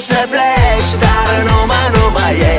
să pleci, dar numai, numai ei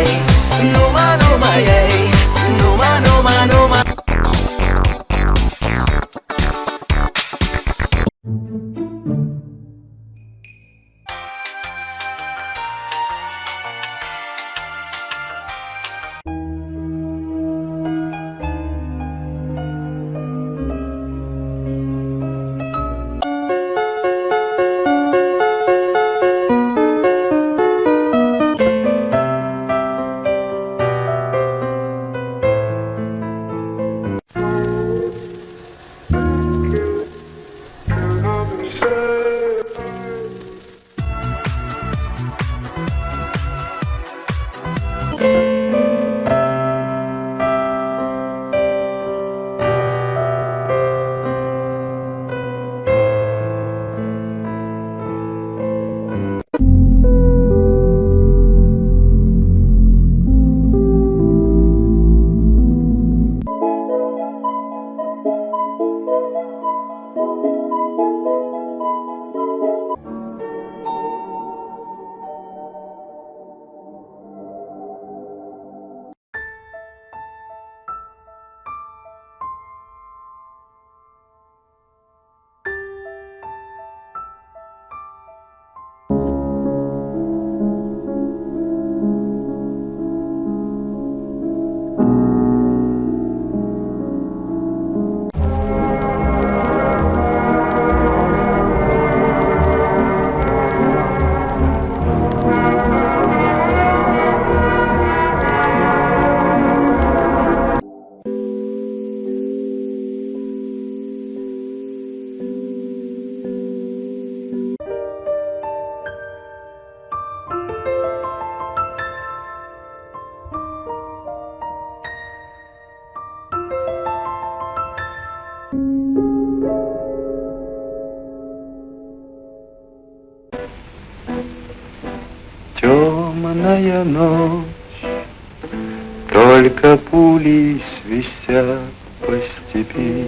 Темная ночь, только пули свистят по степи.